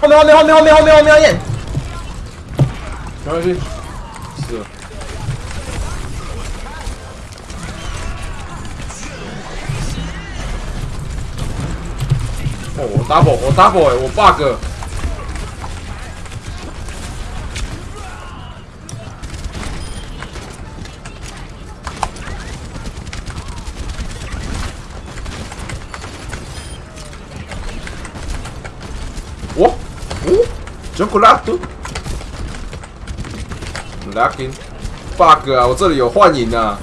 后面后面后面后面后面后面后面，没关系，是了。哦，我 double，我 double 哎、我 bug。哦哦，chocolate。Lucky bug 啊！我这里有幻影啊！